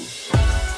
Música